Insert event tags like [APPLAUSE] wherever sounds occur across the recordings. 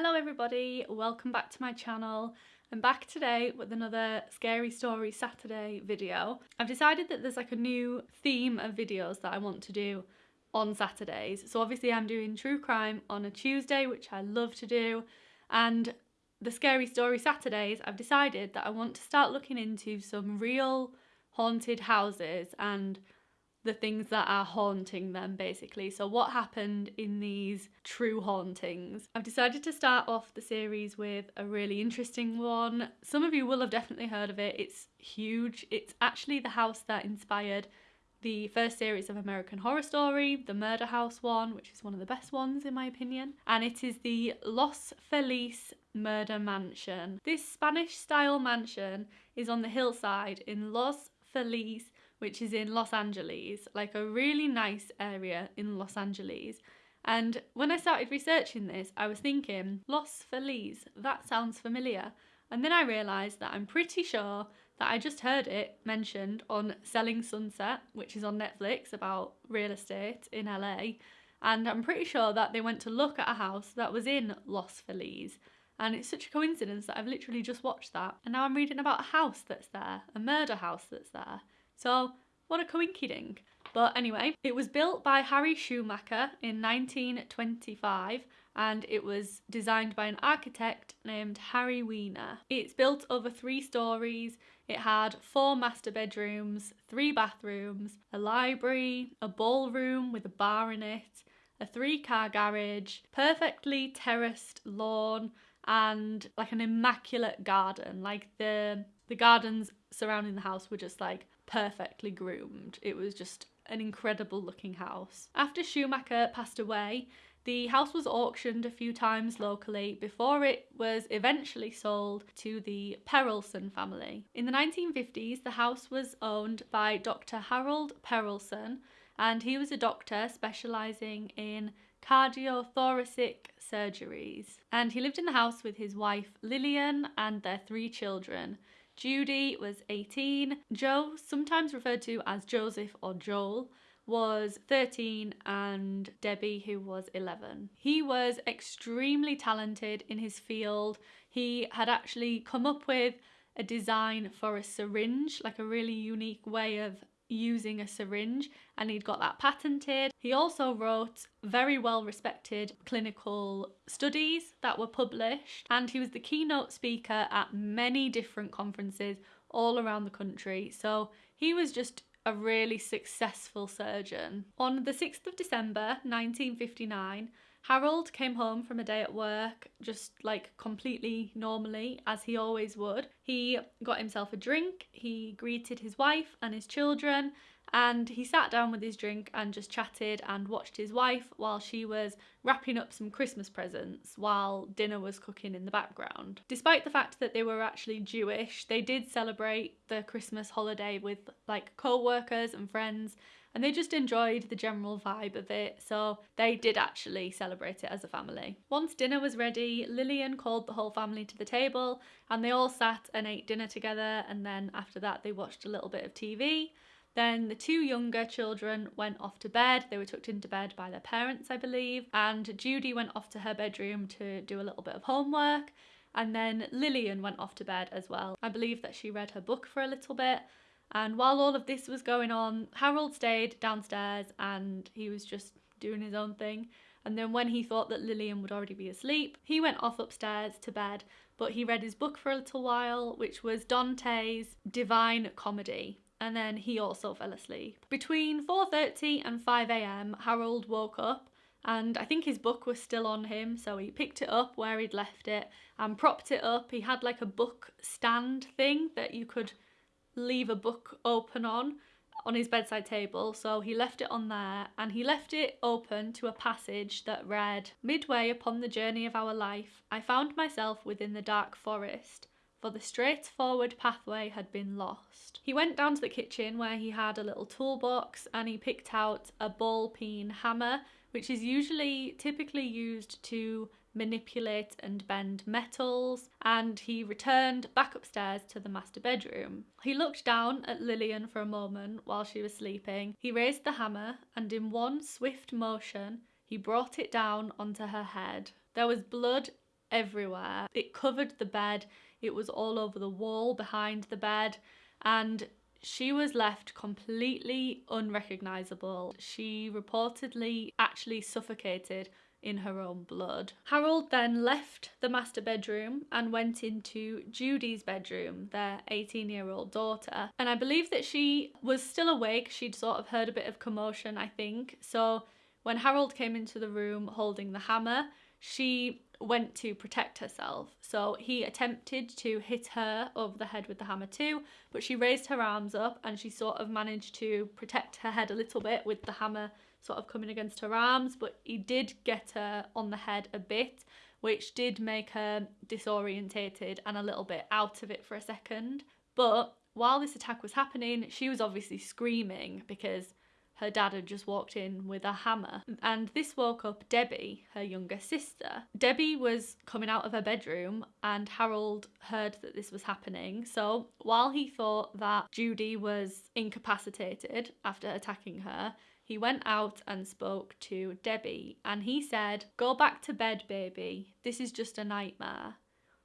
Hello everybody, welcome back to my channel. I'm back today with another Scary Story Saturday video. I've decided that there's like a new theme of videos that I want to do on Saturdays. So obviously I'm doing true crime on a Tuesday, which I love to do, and the Scary Story Saturdays, I've decided that I want to start looking into some real haunted houses and the things that are haunting them basically. So what happened in these true hauntings. I've decided to start off the series with a really interesting one. Some of you will have definitely heard of it. It's huge. It's actually the house that inspired the first series of American Horror Story, the Murder House one, which is one of the best ones in my opinion, and it is the Los Feliz Murder Mansion. This Spanish style mansion is on the hillside in Los Feliz, which is in Los Angeles, like a really nice area in Los Angeles. And when I started researching this, I was thinking, Los Feliz, that sounds familiar. And then I realised that I'm pretty sure that I just heard it mentioned on Selling Sunset, which is on Netflix about real estate in LA. And I'm pretty sure that they went to look at a house that was in Los Feliz. And it's such a coincidence that I've literally just watched that. And now I'm reading about a house that's there, a murder house that's there. So, what a coinkydink. But anyway, it was built by Harry Schumacher in 1925 and it was designed by an architect named Harry Wiener. It's built over three stories. It had four master bedrooms, three bathrooms, a library, a ballroom with a bar in it, a three car garage, perfectly terraced lawn, and like an immaculate garden. Like the the gardens surrounding the house were just like perfectly groomed. It was just an incredible looking house. After Schumacher passed away, the house was auctioned a few times locally before it was eventually sold to the Perelson family. In the 1950s, the house was owned by Dr. Harold Perelson, and he was a doctor specialising in cardiothoracic surgeries. And he lived in the house with his wife Lillian and their three children. Judy was 18. Joe, sometimes referred to as Joseph or Joel, was 13 and Debbie, who was 11. He was extremely talented in his field. He had actually come up with a design for a syringe, like a really unique way of using a syringe and he'd got that patented. He also wrote very well respected clinical studies that were published and he was the keynote speaker at many different conferences all around the country. So he was just a really successful surgeon. On the 6th of December 1959, Harold came home from a day at work just like completely normally, as he always would. He got himself a drink, he greeted his wife and his children, and he sat down with his drink and just chatted and watched his wife while she was wrapping up some Christmas presents while dinner was cooking in the background. Despite the fact that they were actually Jewish, they did celebrate the Christmas holiday with like co-workers and friends and they just enjoyed the general vibe of it, so they did actually celebrate it as a family. Once dinner was ready, Lillian called the whole family to the table and they all sat and ate dinner together, and then after that, they watched a little bit of TV. Then the two younger children went off to bed. They were tucked into bed by their parents, I believe. And Judy went off to her bedroom to do a little bit of homework. And then Lillian went off to bed as well. I believe that she read her book for a little bit. And while all of this was going on, Harold stayed downstairs and he was just doing his own thing. And then when he thought that Lillian would already be asleep, he went off upstairs to bed, but he read his book for a little while, which was Dante's Divine Comedy. And then he also fell asleep. Between 4.30 and 5am, Harold woke up and I think his book was still on him, so he picked it up where he'd left it and propped it up. He had like a book stand thing that you could leave a book open on on his bedside table so he left it on there and he left it open to a passage that read midway upon the journey of our life i found myself within the dark forest for the straightforward pathway had been lost. He went down to the kitchen where he had a little toolbox and he picked out a ball peen hammer, which is usually typically used to manipulate and bend metals, and he returned back upstairs to the master bedroom. He looked down at Lillian for a moment while she was sleeping. He raised the hammer, and in one swift motion, he brought it down onto her head. There was blood everywhere. It covered the bed, it was all over the wall behind the bed, and she was left completely unrecognizable. She reportedly actually suffocated in her own blood. Harold then left the master bedroom and went into Judy's bedroom, their 18 year old daughter. And I believe that she was still awake. She'd sort of heard a bit of commotion, I think. So when Harold came into the room holding the hammer, she went to protect herself. So he attempted to hit her over the head with the hammer too, but she raised her arms up and she sort of managed to protect her head a little bit with the hammer sort of coming against her arms, but he did get her on the head a bit, which did make her disorientated and a little bit out of it for a second. But while this attack was happening, she was obviously screaming because her dad had just walked in with a hammer. And this woke up Debbie, her younger sister. Debbie was coming out of her bedroom and Harold heard that this was happening. So while he thought that Judy was incapacitated after attacking her, he went out and spoke to Debbie and he said, Go back to bed, baby. This is just a nightmare.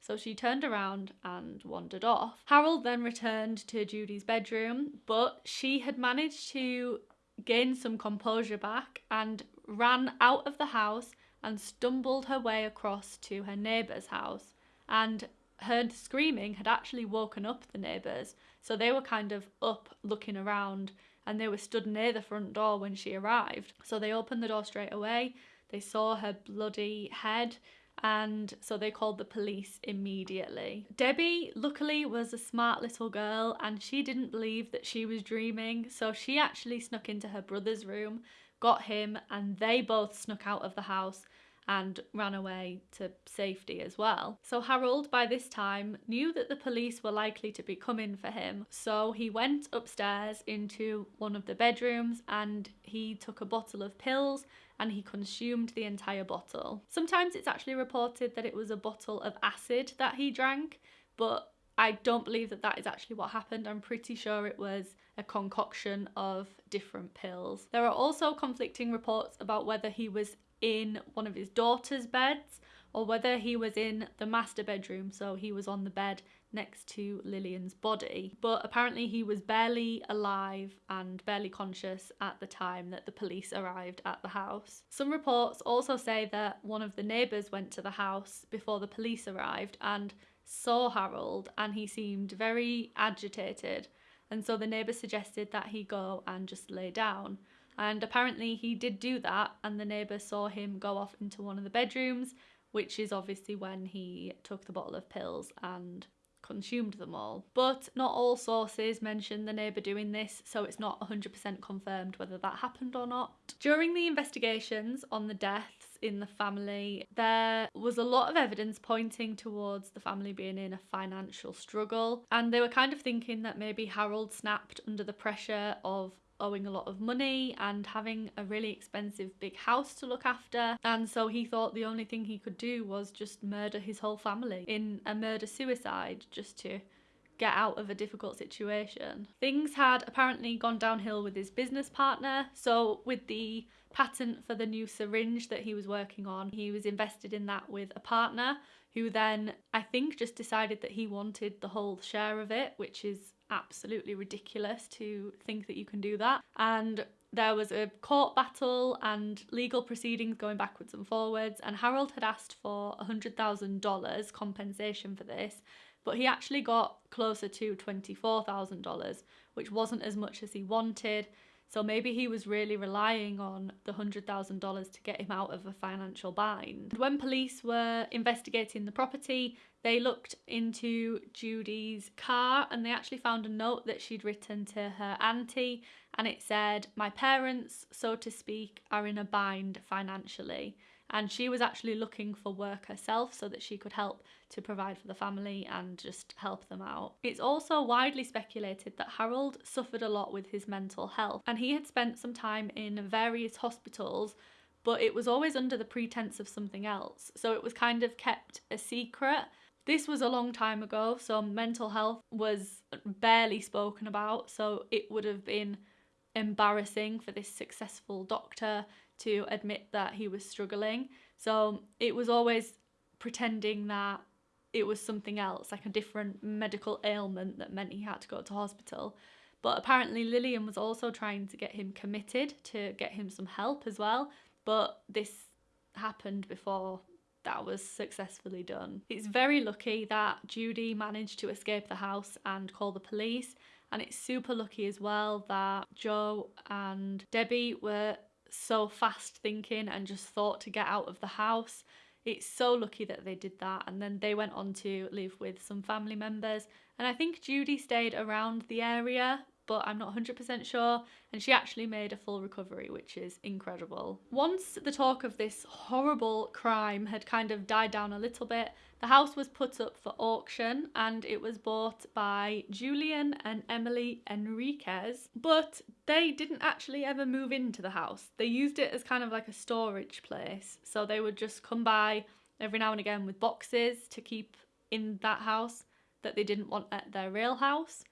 So she turned around and wandered off. Harold then returned to Judy's bedroom, but she had managed to gained some composure back and ran out of the house and stumbled her way across to her neighbour's house. And her screaming had actually woken up the neighbours, so they were kind of up looking around and they were stood near the front door when she arrived. So they opened the door straight away. They saw her bloody head and so they called the police immediately. Debbie, luckily, was a smart little girl and she didn't believe that she was dreaming, so she actually snuck into her brother's room, got him, and they both snuck out of the house and ran away to safety as well. So Harold, by this time, knew that the police were likely to be coming for him. So he went upstairs into one of the bedrooms and he took a bottle of pills and he consumed the entire bottle. Sometimes it's actually reported that it was a bottle of acid that he drank, but I don't believe that that is actually what happened. I'm pretty sure it was a concoction of different pills. There are also conflicting reports about whether he was in one of his daughter's beds or whether he was in the master bedroom, so he was on the bed next to Lillian's body. But apparently, he was barely alive and barely conscious at the time that the police arrived at the house. Some reports also say that one of the neighbours went to the house before the police arrived and saw Harold, and he seemed very agitated. And so the neighbour suggested that he go and just lay down. And apparently, he did do that, and the neighbour saw him go off into one of the bedrooms which is obviously when he took the bottle of pills and consumed them all. But not all sources mention the neighbour doing this, so it's not 100% confirmed whether that happened or not. During the investigations on the deaths in the family, there was a lot of evidence pointing towards the family being in a financial struggle, and they were kind of thinking that maybe Harold snapped under the pressure of owing a lot of money and having a really expensive big house to look after. And so he thought the only thing he could do was just murder his whole family in a murder suicide just to get out of a difficult situation. Things had apparently gone downhill with his business partner. So, with the patent for the new syringe that he was working on, he was invested in that with a partner who then, I think, just decided that he wanted the whole share of it, which is absolutely ridiculous to think that you can do that. And there was a court battle and legal proceedings going backwards and forwards, and Harold had asked for $100,000 compensation for this, but he actually got closer to $24,000, which wasn't as much as he wanted. So maybe he was really relying on the $100,000 to get him out of a financial bind. When police were investigating the property, they looked into Judy's car and they actually found a note that she'd written to her auntie and it said, My parents, so to speak, are in a bind financially. And she was actually looking for work herself so that she could help to provide for the family and just help them out. It's also widely speculated that Harold suffered a lot with his mental health and he had spent some time in various hospitals but it was always under the pretense of something else. So it was kind of kept a secret this was a long time ago, so mental health was barely spoken about, so it would have been embarrassing for this successful doctor to admit that he was struggling. So it was always pretending that it was something else, like a different medical ailment that meant he had to go to hospital. But apparently, Lillian was also trying to get him committed to get him some help as well. But this happened before that was successfully done. It's very lucky that Judy managed to escape the house and call the police. And it's super lucky as well that Joe and Debbie were so fast thinking and just thought to get out of the house. It's so lucky that they did that. And then they went on to live with some family members. And I think Judy stayed around the area but I'm not 100% sure. And she actually made a full recovery, which is incredible. Once the talk of this horrible crime had kind of died down a little bit, the house was put up for auction and it was bought by Julian and Emily Enriquez, but they didn't actually ever move into the house. They used it as kind of like a storage place. So they would just come by every now and again with boxes to keep in that house that they didn't want at their real house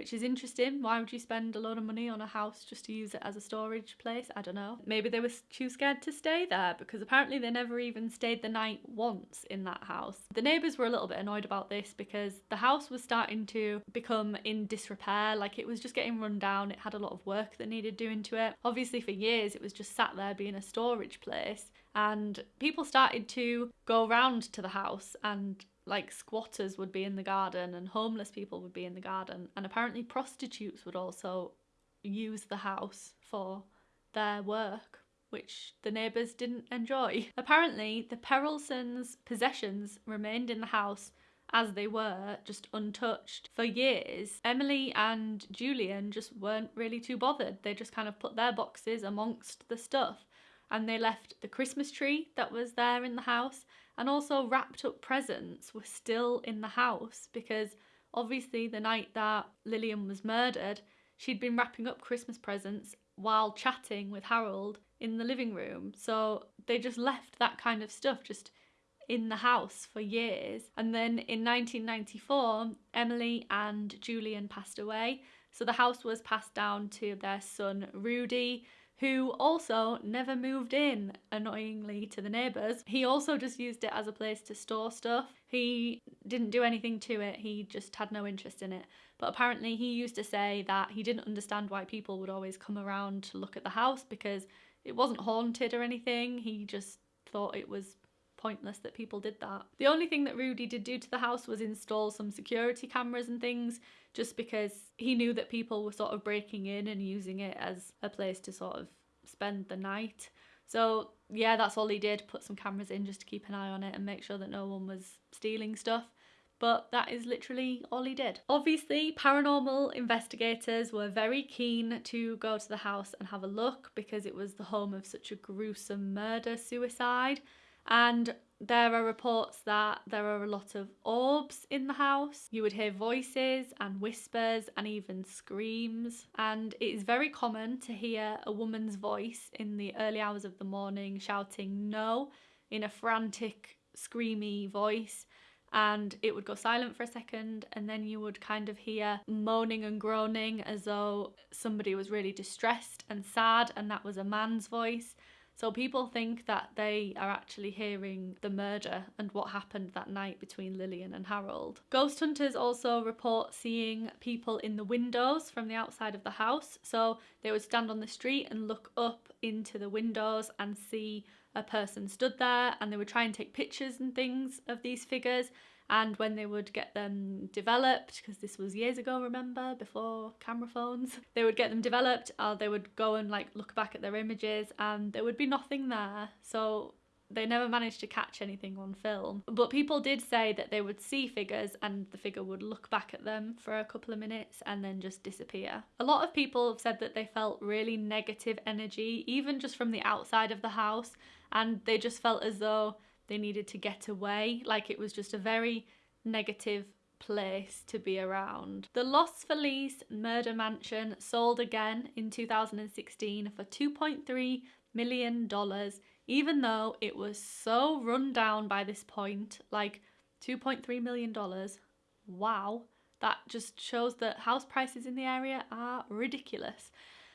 which is interesting. Why would you spend a lot of money on a house just to use it as a storage place? I don't know. Maybe they were too scared to stay there because apparently they never even stayed the night once in that house. The neighbours were a little bit annoyed about this because the house was starting to become in disrepair, like it was just getting run down. It had a lot of work that needed doing to it. Obviously, for years, it was just sat there being a storage place and people started to go round to the house and like squatters would be in the garden and homeless people would be in the garden and apparently prostitutes would also use the house for their work which the neighbours didn't enjoy. Apparently, the Perelsons' possessions remained in the house as they were, just untouched. For years, Emily and Julian just weren't really too bothered. They just kind of put their boxes amongst the stuff and they left the Christmas tree that was there in the house and also wrapped up presents were still in the house because obviously the night that Lillian was murdered, she'd been wrapping up Christmas presents while chatting with Harold in the living room. So they just left that kind of stuff just in the house for years. And then in 1994, Emily and Julian passed away. So the house was passed down to their son Rudy, who also never moved in, annoyingly, to the neighbours. He also just used it as a place to store stuff. He didn't do anything to it, he just had no interest in it. But apparently, he used to say that he didn't understand why people would always come around to look at the house because it wasn't haunted or anything. He just thought it was pointless that people did that. The only thing that Rudy did do to the house was install some security cameras and things just because he knew that people were sort of breaking in and using it as a place to sort of spend the night. So yeah, that's all he did, put some cameras in just to keep an eye on it and make sure that no one was stealing stuff. But that is literally all he did. Obviously, paranormal investigators were very keen to go to the house and have a look because it was the home of such a gruesome murder suicide. And there are reports that there are a lot of orbs in the house. You would hear voices and whispers and even screams. And it is very common to hear a woman's voice in the early hours of the morning shouting no in a frantic, screamy voice. And it would go silent for a second, and then you would kind of hear moaning and groaning as though somebody was really distressed and sad, and that was a man's voice. So people think that they are actually hearing the murder and what happened that night between Lillian and Harold. Ghost hunters also report seeing people in the windows from the outside of the house. So they would stand on the street and look up into the windows and see a person stood there and they would try and take pictures and things of these figures and when they would get them developed because this was years ago remember before camera phones [LAUGHS] they would get them developed or they would go and like look back at their images and there would be nothing there so they never managed to catch anything on film. But people did say that they would see figures and the figure would look back at them for a couple of minutes and then just disappear. A lot of people have said that they felt really negative energy, even just from the outside of the house, and they just felt as though they needed to get away. Like it was just a very negative place to be around. The Los Feliz murder mansion sold again in 2016 for 2.3 million dollars even though it was so run down by this point like 2.3 million dollars wow that just shows that house prices in the area are ridiculous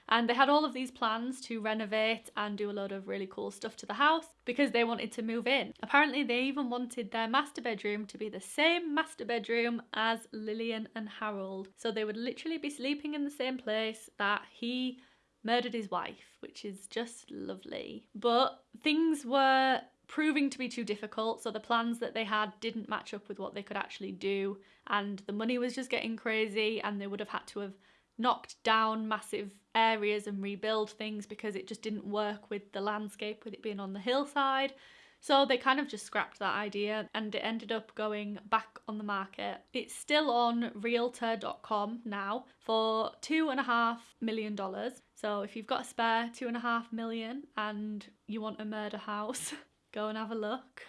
And they had all of these plans to renovate and do a lot of really cool stuff to the house because they wanted to move in. Apparently, they even wanted their master bedroom to be the same master bedroom as Lillian and Harold. So they would literally be sleeping in the same place that he murdered his wife, which is just lovely. But things were proving to be too difficult, so the plans that they had didn't match up with what they could actually do, and the money was just getting crazy, and they would have had to have knocked down massive areas and rebuild things because it just didn't work with the landscape with it being on the hillside. So they kind of just scrapped that idea and it ended up going back on the market. It's still on realtor.com now for two and a half million dollars. So if you've got a spare two and a half million and you want a murder house, [LAUGHS] go and have a look.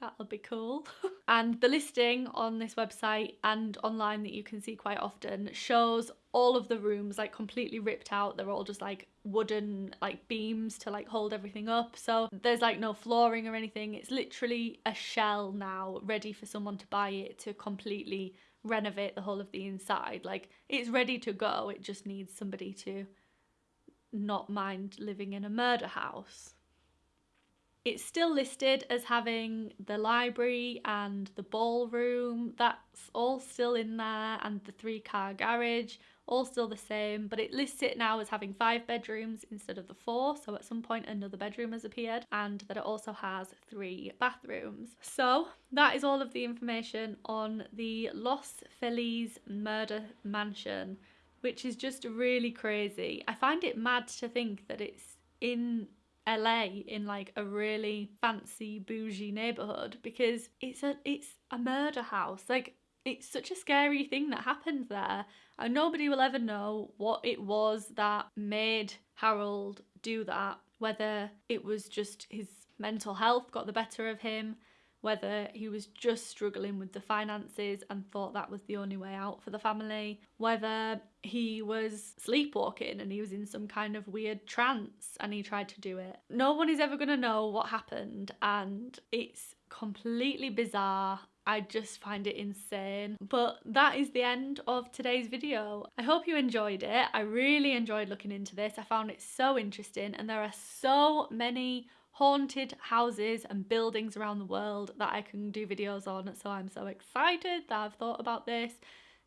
That'll be cool. [LAUGHS] and the listing on this website and online that you can see quite often shows all of the rooms like completely ripped out. They're all just like wooden like beams to like hold everything up. So there's like no flooring or anything. It's literally a shell now ready for someone to buy it to completely renovate the whole of the inside. Like it's ready to go. It just needs somebody to not mind living in a murder house. It's still listed as having the library and the ballroom, that's all still in there, and the three car garage, all still the same, but it lists it now as having five bedrooms instead of the four, so at some point another bedroom has appeared, and that it also has three bathrooms. So that is all of the information on the Los Feliz murder mansion, which is just really crazy. I find it mad to think that it's in LA in like a really fancy bougie neighborhood because it's a it's a murder house. Like it's such a scary thing that happened there. And nobody will ever know what it was that made Harold do that. Whether it was just his mental health got the better of him, whether he was just struggling with the finances and thought that was the only way out for the family, whether he was sleepwalking and he was in some kind of weird trance and he tried to do it. No one is ever going to know what happened, and it's completely bizarre. I just find it insane. But that is the end of today's video. I hope you enjoyed it. I really enjoyed looking into this. I found it so interesting and there are so many haunted houses and buildings around the world that I can do videos on. So I'm so excited that I've thought about this.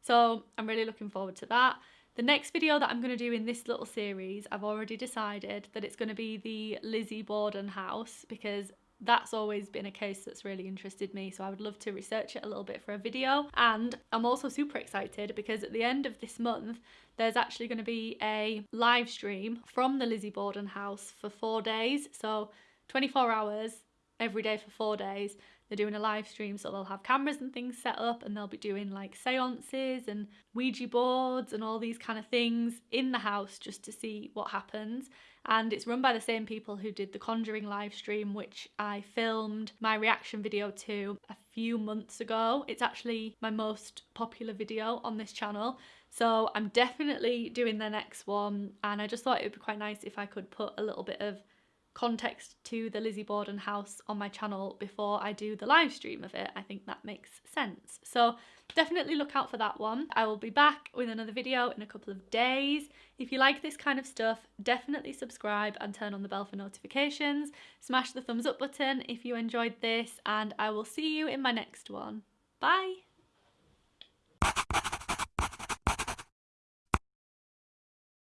So I'm really looking forward to that. The next video that I'm going to do in this little series, I've already decided that it's going to be the Lizzie Borden house because that's always been a case that's really interested me so I would love to research it a little bit for a video and I'm also super excited because at the end of this month there's actually going to be a live stream from the Lizzie Borden house for four days so 24 hours every day for four days. They're doing a live stream, so they'll have cameras and things set up, and they'll be doing like seances and Ouija boards and all these kind of things in the house just to see what happens. And it's run by the same people who did the Conjuring live stream, which I filmed my reaction video to a few months ago. It's actually my most popular video on this channel. So I'm definitely doing the next one, and I just thought it would be quite nice if I could put a little bit of context to the Lizzie Borden house on my channel before I do the live stream of it. I think that makes sense. So definitely look out for that one. I will be back with another video in a couple of days. If you like this kind of stuff, definitely subscribe and turn on the bell for notifications. Smash the thumbs up button if you enjoyed this and I will see you in my next one. Bye!